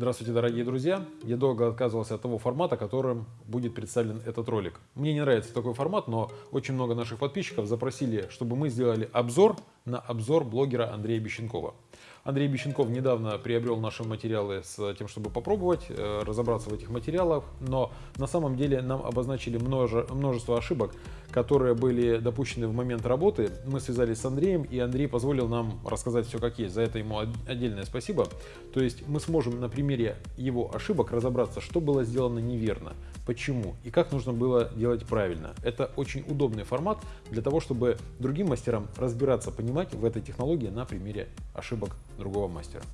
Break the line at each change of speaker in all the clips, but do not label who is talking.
Здравствуйте, дорогие друзья! Я долго отказывался от того формата, которым будет представлен этот ролик. Мне не нравится такой формат, но очень много наших подписчиков запросили, чтобы мы сделали обзор на обзор блогера Андрея Бещенкова. Андрей Бещенков недавно приобрел наши материалы с тем, чтобы попробовать э, разобраться в этих материалах, но на самом деле нам обозначили множество ошибок, которые были допущены в момент работы. Мы связались с Андреем, и Андрей позволил нам рассказать все как есть. За это ему отдельное спасибо. То есть мы сможем на примере его ошибок разобраться, что было сделано неверно, почему и как нужно было делать правильно. Это очень удобный формат для того, чтобы другим мастерам разбираться, понимать в этой технологии на примере ошибок другого мастера.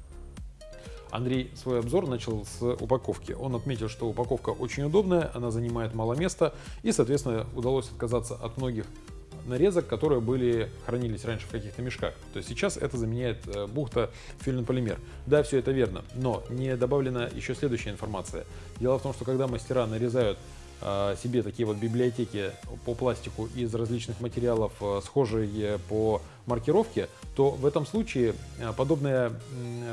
Андрей свой обзор начал с упаковки. Он отметил, что упаковка очень удобная, она занимает мало места и, соответственно, удалось отказаться от многих нарезок, которые были, хранились раньше в каких-то мешках. То есть сейчас это заменяет э, бухта полимер. Да, все это верно, но не добавлена еще следующая информация. Дело в том, что когда мастера нарезают себе такие вот библиотеки по пластику из различных материалов, э, схожие по маркировке, то в этом случае подобная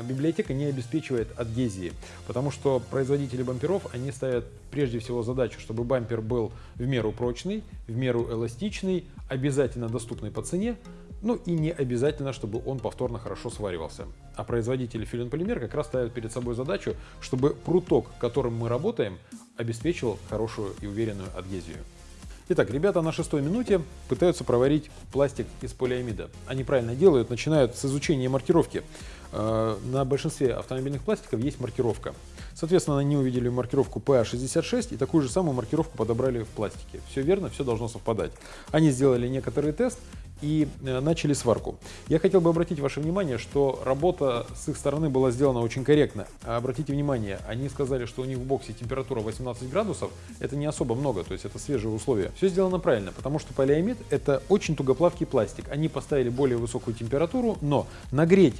библиотека не обеспечивает адгезии, потому что производители бамперов, они ставят прежде всего задачу, чтобы бампер был в меру прочный, в меру эластичный, обязательно доступный по цене, ну и не обязательно, чтобы он повторно хорошо сваривался. А производители филин полимер как раз ставят перед собой задачу, чтобы пруток, которым мы работаем, обеспечивал хорошую и уверенную адгезию. Итак, ребята на шестой минуте пытаются проварить пластик из полиамида. Они правильно делают, начинают с изучения маркировки. Э, на большинстве автомобильных пластиков есть маркировка. Соответственно, они увидели маркировку PA66 и такую же самую маркировку подобрали в пластике. Все верно, все должно совпадать. Они сделали некоторый тест и э, начали сварку. Я хотел бы обратить ваше внимание, что работа с их стороны была сделана очень корректно. Обратите внимание, они сказали, что у них в боксе температура 18 градусов. Это не особо много, то есть это свежие условия. Все сделано правильно, потому что полиамид это очень тугоплавкий пластик. Они поставили более высокую температуру, но нагреть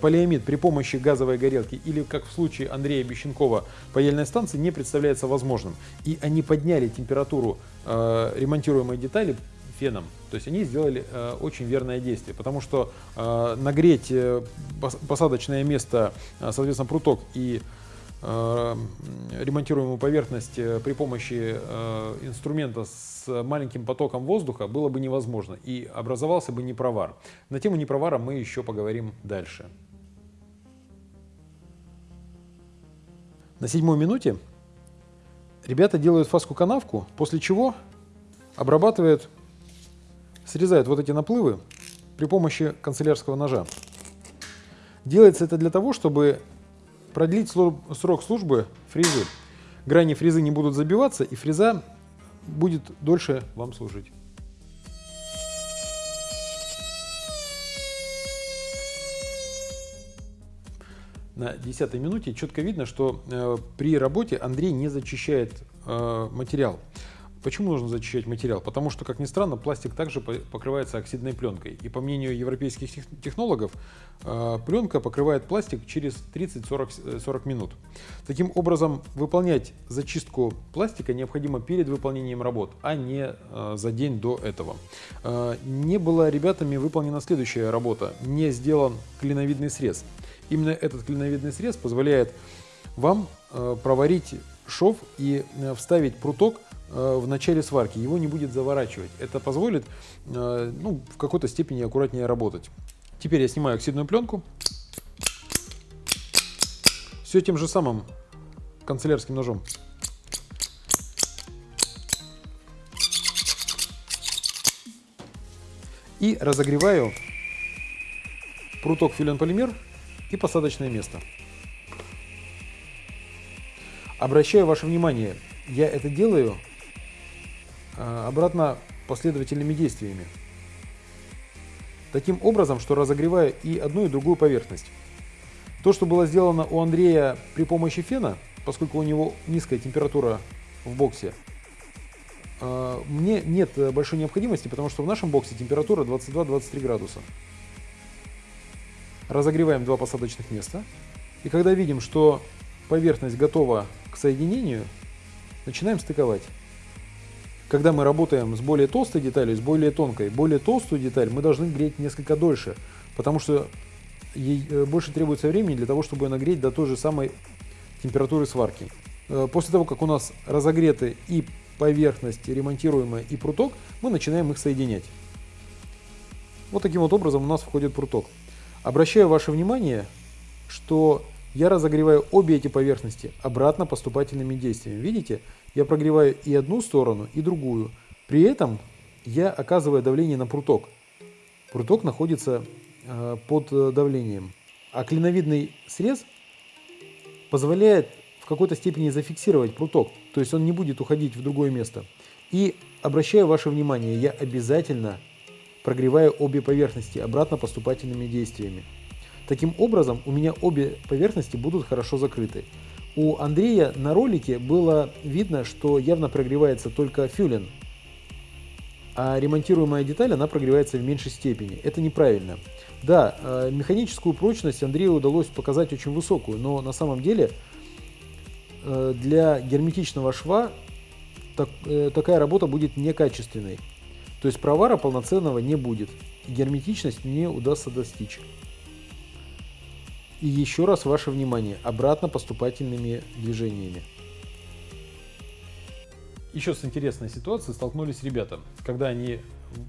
полиамид при помощи газовой горелки или, как в случае Андрея Бещенкова, паяльной станции не представляется возможным. И они подняли температуру э, ремонтируемой детали феном. То есть они сделали э, очень верное действие, потому что э, нагреть э, посадочное место, э, соответственно, пруток и Э, ремонтируемую поверхность э, при помощи э, инструмента с маленьким потоком воздуха было бы невозможно и образовался бы непровар. На тему непровара мы еще поговорим дальше. На седьмой минуте ребята делают фаску-канавку, после чего обрабатывают, срезают вот эти наплывы при помощи канцелярского ножа. Делается это для того, чтобы продлить срок службы фрезы. Грани фрезы не будут забиваться, и фреза будет дольше вам служить. На десятой минуте четко видно, что э, при работе Андрей не зачищает э, материал. Почему нужно зачищать материал? Потому что, как ни странно, пластик также покрывается оксидной пленкой. И по мнению европейских технологов, э, пленка покрывает пластик через 30-40 э, минут. Таким образом, выполнять зачистку пластика необходимо перед выполнением работ, а не э, за день до этого. Не была ребятами выполнена следующая работа. Не сделан клиновидный срез. Именно этот клиновидный срез позволяет вам проварить шов и вставить пруток в начале сварки, его не будет заворачивать. Это позволит э, ну, в какой-то степени аккуратнее работать. Теперь я снимаю оксидную пленку. Все тем же самым канцелярским ножом. И разогреваю пруток филен-полимер и посадочное место. Обращаю ваше внимание, я это делаю обратно последовательными действиями. Таким образом, что разогревая и одну, и другую поверхность. То, что было сделано у Андрея при помощи фена, поскольку у него низкая температура в боксе, а, мне нет большой необходимости, потому что в нашем боксе температура 22-23 градуса. Разогреваем два посадочных места. И когда видим, что поверхность готова к соединению, начинаем стыковать. Когда мы работаем с более толстой деталью, с более тонкой, более толстую деталь мы должны греть несколько дольше, потому что ей э, больше требуется времени для того, чтобы нагреть до той же самой температуры сварки. Э, после того, как у нас разогреты и поверхность ремонтируемая, и пруток, мы начинаем их соединять. Вот таким вот образом у нас входит пруток. Обращаю ваше внимание, что я разогреваю обе эти поверхности обратно поступательными действиями. Видите, я прогреваю и одну сторону, и другую. При этом я оказываю давление на пруток. Пруток находится э, под э, давлением. А клиновидный срез позволяет в какой-то степени зафиксировать пруток. То есть он не будет уходить в другое место. И обращаю ваше внимание, я обязательно прогреваю обе поверхности обратно поступательными действиями. Таким образом, у меня обе поверхности будут хорошо закрыты. У Андрея на ролике было видно, что явно прогревается только фюлен, а ремонтируемая деталь, она прогревается в меньшей степени. Это неправильно. Да, э, механическую прочность Андрею удалось показать очень высокую, но на самом деле э, для герметичного шва так, э, такая работа будет некачественной. То есть провара полноценного не будет. герметичность не удастся достичь. И еще раз ваше внимание, обратно поступательными движениями. Еще с интересной ситуацией столкнулись ребята, когда они э,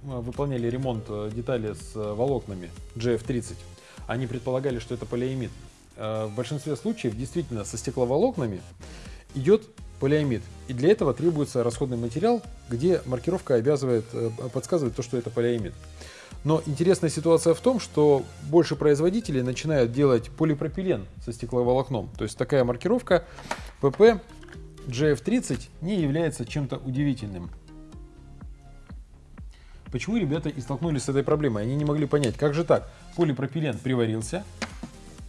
выполняли ремонт э, детали с э, волокнами GF30. Они предполагали, что это полиамид. В большинстве случаев действительно со стекловолокнами идет полиамид. И для этого требуется расходный материал, где маркировка обязывает, э, подсказывает то, что это полиамид. Но интересная ситуация в том, что больше производителей начинают делать полипропилен со стекловолокном. То есть такая маркировка PP GF30 не является чем-то удивительным. Почему ребята и столкнулись с этой проблемой? Они не могли понять, как же так, полипропилен приварился,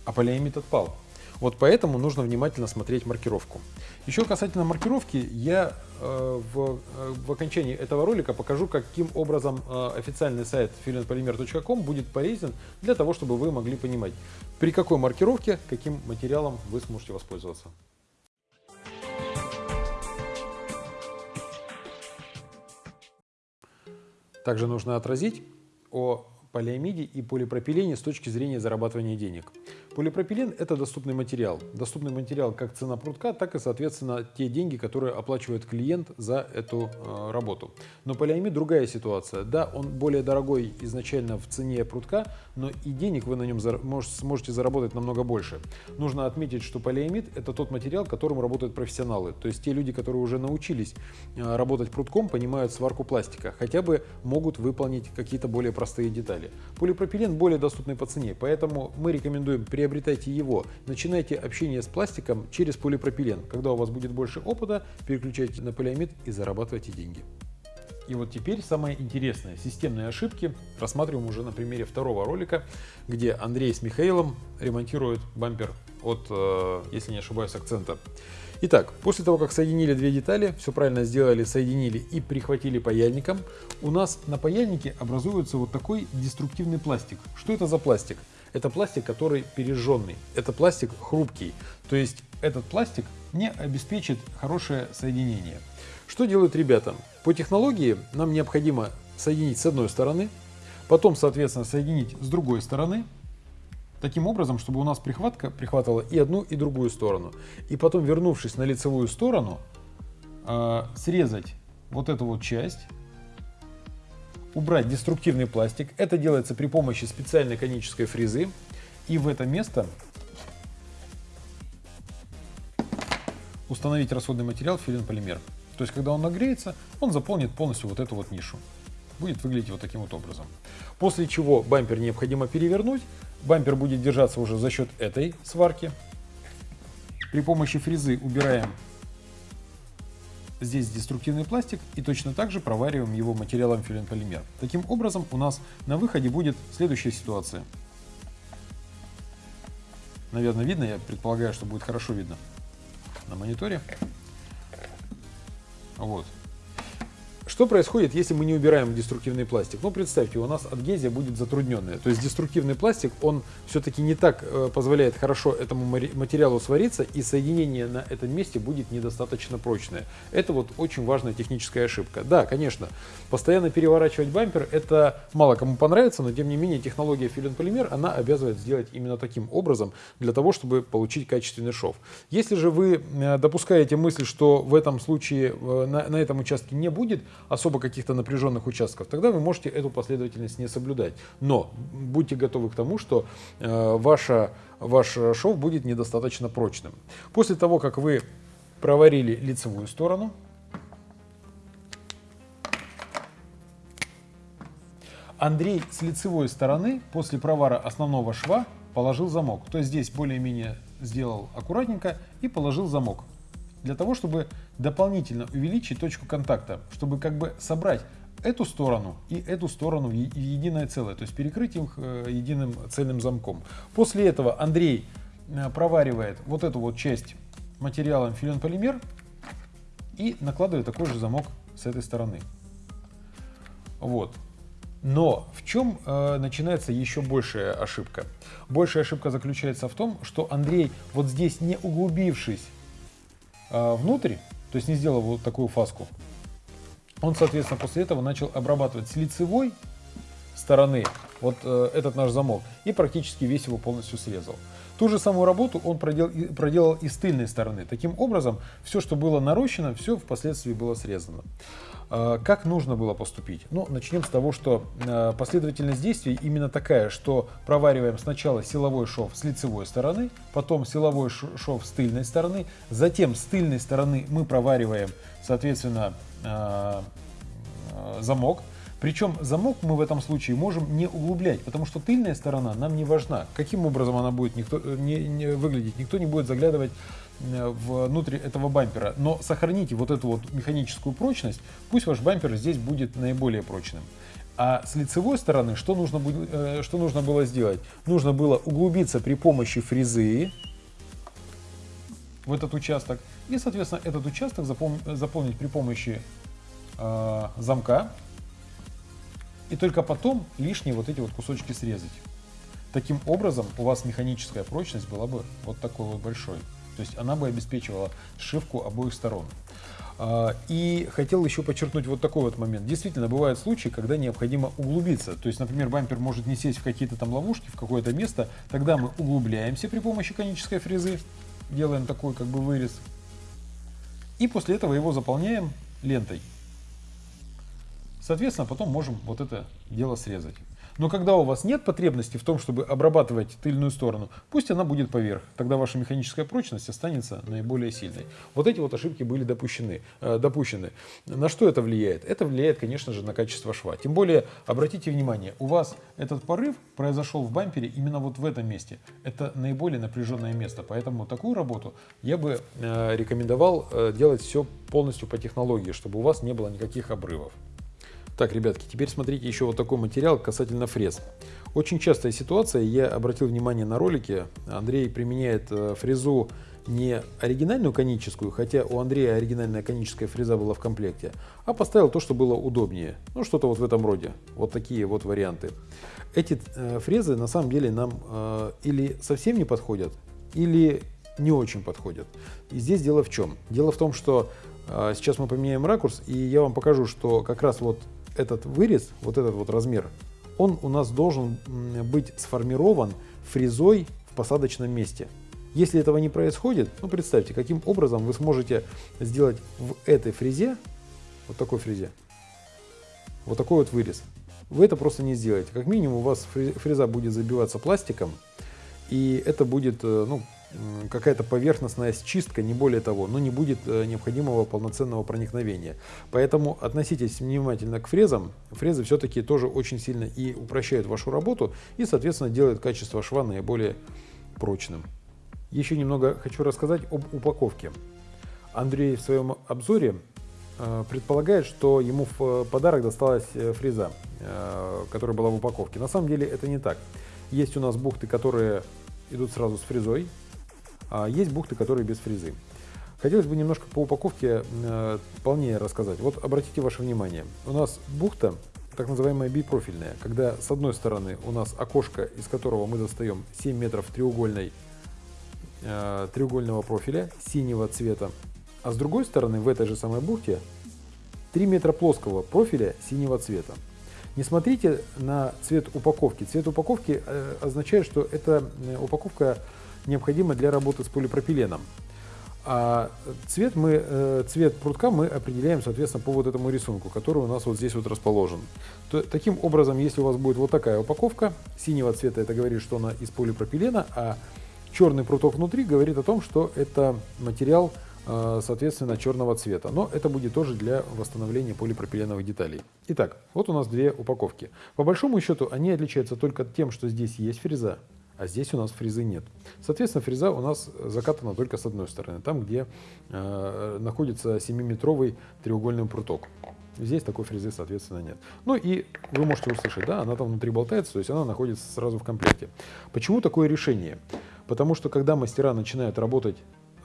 а полиамид отпал. Вот поэтому нужно внимательно смотреть маркировку. Еще касательно маркировки, я э, в, э, в окончании этого ролика покажу, каким образом э, официальный сайт filenpolymer.com будет полезен для того, чтобы вы могли понимать, при какой маркировке, каким материалом вы сможете воспользоваться. Также нужно отразить о полиамиде и полипропилене с точки зрения зарабатывания денег. Полипропилен – это доступный материал. Доступный материал как цена прутка, так и, соответственно, те деньги, которые оплачивает клиент за эту э, работу. Но полиамид – другая ситуация. Да, он более дорогой изначально в цене прутка, но и денег вы на нем сможете заработать намного больше. Нужно отметить, что полиамид – это тот материал, которым работают профессионалы. То есть те люди, которые уже научились э, работать прутком, понимают сварку пластика, хотя бы могут выполнить какие-то более простые детали. Полипропилен более доступный по цене, поэтому мы рекомендуем при приобретайте его. Начинайте общение с пластиком через полипропилен. Когда у вас будет больше опыта, переключайте на полиамид и зарабатывайте деньги. И вот теперь самое интересное. Системные ошибки рассматриваем уже на примере второго ролика, где Андрей с Михаилом ремонтируют бампер от, э, если не ошибаюсь, акцента. Итак, после того, как соединили две детали, все правильно сделали, соединили и прихватили паяльником, у нас на паяльнике образуется вот такой деструктивный пластик. Что это за пластик? Это пластик, который пережженный. Это пластик хрупкий. То есть этот пластик не обеспечит хорошее соединение. Что делают ребята? По технологии нам необходимо соединить с одной стороны, потом, соответственно, соединить с другой стороны, таким образом, чтобы у нас прихватка прихватывала и одну, и другую сторону. И потом, вернувшись на лицевую сторону, э, срезать вот эту вот часть убрать деструктивный пластик. Это делается при помощи специальной конической фрезы. И в это место установить расходный материал филин-полимер. То есть, когда он нагреется, он заполнит полностью вот эту вот нишу. Будет выглядеть вот таким вот образом. После чего бампер необходимо перевернуть. Бампер будет держаться уже за счет этой сварки. При помощи фрезы убираем Здесь деструктивный пластик и точно так же провариваем его материалом филин-полимер. Таким образом у нас на выходе будет следующая ситуация. Наверное, видно, я предполагаю, что будет хорошо видно на мониторе. Вот. Что происходит, если мы не убираем деструктивный пластик? Ну, представьте, у нас адгезия будет затрудненная. То есть деструктивный пластик, он все-таки не так э, позволяет хорошо этому материалу свариться, и соединение на этом месте будет недостаточно прочное. Это вот очень важная техническая ошибка. Да, конечно, постоянно переворачивать бампер, это мало кому понравится, но тем не менее технология филин-полимер, она обязывает сделать именно таким образом, для того, чтобы получить качественный шов. Если же вы э, допускаете мысль, что в этом случае э, на, на этом участке не будет, особо каких-то напряженных участков, тогда вы можете эту последовательность не соблюдать. Но будьте готовы к тому, что э, ваша, ваш шов будет недостаточно прочным. После того, как вы проварили лицевую сторону, Андрей с лицевой стороны после провара основного шва положил замок. То есть здесь более-менее сделал аккуратненько и положил замок для того, чтобы дополнительно увеличить точку контакта, чтобы как бы собрать эту сторону и эту сторону в единое целое, то есть перекрыть их э, единым цельным замком. После этого Андрей э, проваривает вот эту вот часть материалом филин-полимер и накладывает такой же замок с этой стороны. Вот. Но в чем э, начинается еще большая ошибка? Большая ошибка заключается в том, что Андрей, вот здесь не углубившись внутрь, то есть не сделал вот такую фаску. Он, соответственно, после этого начал обрабатывать с лицевой стороны вот э, этот наш замок и практически весь его полностью срезал. Ту же самую работу он проделал, проделал и с тыльной стороны. Таким образом, все, что было нарощено, все впоследствии было срезано. Э, как нужно было поступить? Ну, начнем с того, что э, последовательность действий именно такая, что провариваем сначала силовой шов с лицевой стороны, потом силовой шов с тыльной стороны, затем с тыльной стороны мы провариваем, соответственно, э, замок, причем замок мы в этом случае можем не углублять, потому что тыльная сторона нам не важна. Каким образом она будет никто, не, не выглядеть, никто не будет заглядывать э, внутрь этого бампера. Но сохраните вот эту вот механическую прочность, пусть ваш бампер здесь будет наиболее прочным. А с лицевой стороны что нужно, э, что нужно было сделать? Нужно было углубиться при помощи фрезы в этот участок и, соответственно, этот участок заполнить при помощи э, замка и только потом лишние вот эти вот кусочки срезать. Таким образом у вас механическая прочность была бы вот такой вот большой. То есть она бы обеспечивала сшивку обоих сторон. А, и хотел еще подчеркнуть вот такой вот момент. Действительно, бывают случаи, когда необходимо углубиться. То есть, например, бампер может не сесть в какие-то там ловушки, в какое-то место. Тогда мы углубляемся при помощи конической фрезы, делаем такой как бы вырез. И после этого его заполняем лентой. Соответственно, потом можем вот это дело срезать. Но когда у вас нет потребности в том, чтобы обрабатывать тыльную сторону, пусть она будет поверх. Тогда ваша механическая прочность останется наиболее сильной. Вот эти вот ошибки были допущены, э, допущены. На что это влияет? Это влияет, конечно же, на качество шва. Тем более, обратите внимание, у вас этот порыв произошел в бампере именно вот в этом месте. Это наиболее напряженное место. Поэтому такую работу я бы э, рекомендовал э, делать все полностью по технологии, чтобы у вас не было никаких обрывов. Так, ребятки, теперь смотрите еще вот такой материал касательно фрез. Очень частая ситуация, я обратил внимание на ролике, Андрей применяет э, фрезу не оригинальную коническую, хотя у Андрея оригинальная коническая фреза была в комплекте, а поставил то, что было удобнее. Ну, что-то вот в этом роде. Вот такие вот варианты. Эти э, фрезы на самом деле нам э, или совсем не подходят, или не очень подходят. И здесь дело в чем? Дело в том, что сейчас мы поменяем ракурс, и я вам покажу, что как раз вот этот вырез, вот этот вот размер, он у нас должен быть сформирован фрезой в посадочном месте. Если этого не происходит, ну представьте, каким образом вы сможете сделать в этой фрезе, вот такой фрезе, вот такой вот вырез. Вы это просто не сделаете. Как минимум у вас фреза будет забиваться пластиком, и это будет э, ну, какая-то поверхностная чистка, не более того, но не будет э, необходимого полноценного проникновения. Поэтому относитесь внимательно к фрезам. Фрезы все-таки тоже очень сильно и упрощают вашу работу и, соответственно, делают качество шва наиболее прочным. Еще немного хочу рассказать об упаковке. Андрей в своем обзоре э, предполагает, что ему в подарок досталась э, фреза, которая была в упаковке. На самом деле это не так. Есть у нас бухты, которые идут сразу с фрезой, а есть бухты, которые без фрезы. Хотелось бы немножко по упаковке э, полнее рассказать. Вот обратите ваше внимание, у нас бухта так называемая бипрофильная, когда с одной стороны у нас окошко, из которого мы достаем 7 метров треугольной, э, треугольного профиля синего цвета, а с другой стороны в этой же самой бухте 3 метра плоского профиля синего цвета. Не смотрите на цвет упаковки. Цвет упаковки э, означает, что эта э, упаковка необходима для работы с полипропиленом. А цвет, мы, э, цвет прутка мы определяем, соответственно, по вот этому рисунку, который у нас вот здесь вот расположен. То, таким образом, если у вас будет вот такая упаковка, синего цвета это говорит, что она из полипропилена, а черный пруток внутри говорит о том, что это материал, э, соответственно, черного цвета. Но это будет тоже для восстановления полипропиленовых деталей. Итак, вот у нас две упаковки. По большому счету они отличаются только тем, что здесь есть фреза, а здесь у нас фрезы нет. Соответственно, фреза у нас закатана только с одной стороны, там, где э, находится 7-метровый треугольный пруток. Здесь такой фрезы, соответственно, нет. Ну и вы можете услышать, да, она там внутри болтается, то есть она находится сразу в комплекте. Почему такое решение? Потому что когда мастера начинают работать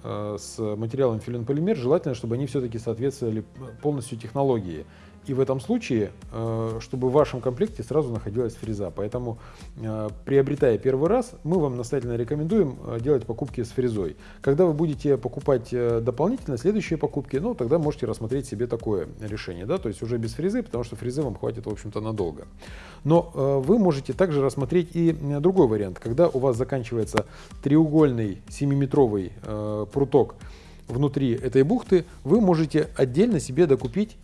э, с материалом филин-полимер, желательно, чтобы они все-таки соответствовали полностью технологии. И в этом случае, э, чтобы в вашем комплекте сразу находилась фреза. Поэтому, э, приобретая первый раз, мы вам настоятельно рекомендуем э, делать покупки с фрезой. Когда вы будете покупать дополнительно следующие покупки, ну, тогда можете рассмотреть себе такое решение. Да? То есть уже без фрезы, потому что фрезы вам хватит, в общем-то, надолго. Но вы можете также рассмотреть и другой вариант. Когда у вас заканчивается треугольный 7-метровый пруток внутри этой бухты, вы можете отдельно себе докупить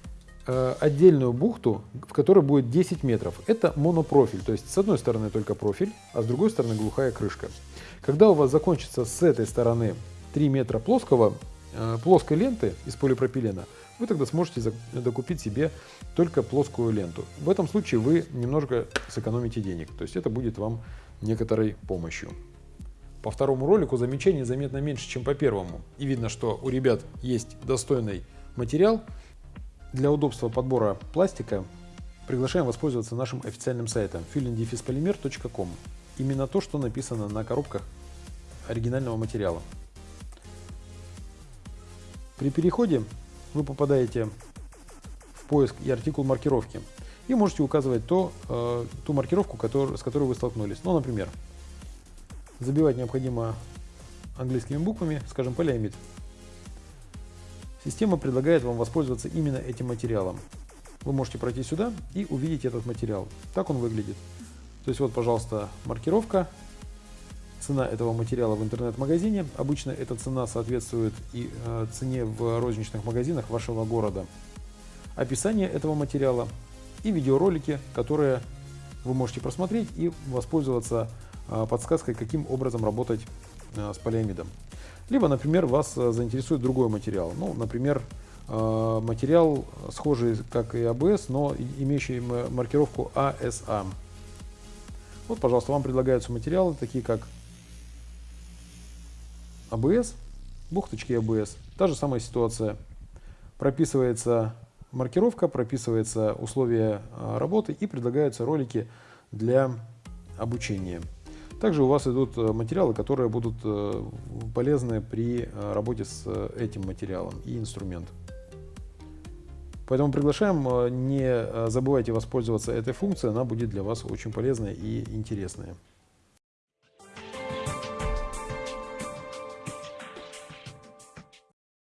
отдельную бухту, в которой будет 10 метров. Это монопрофиль, то есть с одной стороны только профиль, а с другой стороны глухая крышка. Когда у вас закончится с этой стороны 3 метра плоского, э, плоской ленты из полипропилена, вы тогда сможете докупить себе только плоскую ленту. В этом случае вы немножко сэкономите денег, то есть это будет вам некоторой помощью. По второму ролику замечаний заметно меньше, чем по первому. И видно, что у ребят есть достойный материал, для удобства подбора пластика приглашаем воспользоваться нашим официальным сайтом fillindefispоlymer.com. Именно то, что написано на коробках оригинального материала. При переходе вы попадаете в поиск и артикул маркировки и можете указывать то, э, ту маркировку, который, с которой вы столкнулись. Ну, например, забивать необходимо английскими буквами, скажем, полиамид. Система предлагает вам воспользоваться именно этим материалом. Вы можете пройти сюда и увидеть этот материал. Так он выглядит. То есть вот, пожалуйста, маркировка, цена этого материала в интернет-магазине. Обычно эта цена соответствует и э, цене в розничных магазинах вашего города. Описание этого материала и видеоролики, которые вы можете просмотреть и воспользоваться э, подсказкой, каким образом работать с полиамидом. Либо, например, вас э, заинтересует другой материал. Ну, например, э, материал схожий, как и ABS, но имеющий маркировку ASA. А. Вот, пожалуйста, вам предлагаются материалы, такие как ABS, бухточки ABS. Та же самая ситуация. Прописывается маркировка, прописывается условия э, работы и предлагаются ролики для обучения. Также у вас идут э, материалы, которые будут э, полезны при э, работе с этим материалом и инструмент. Поэтому приглашаем, не забывайте воспользоваться этой функцией, она будет для вас очень полезная и интересная.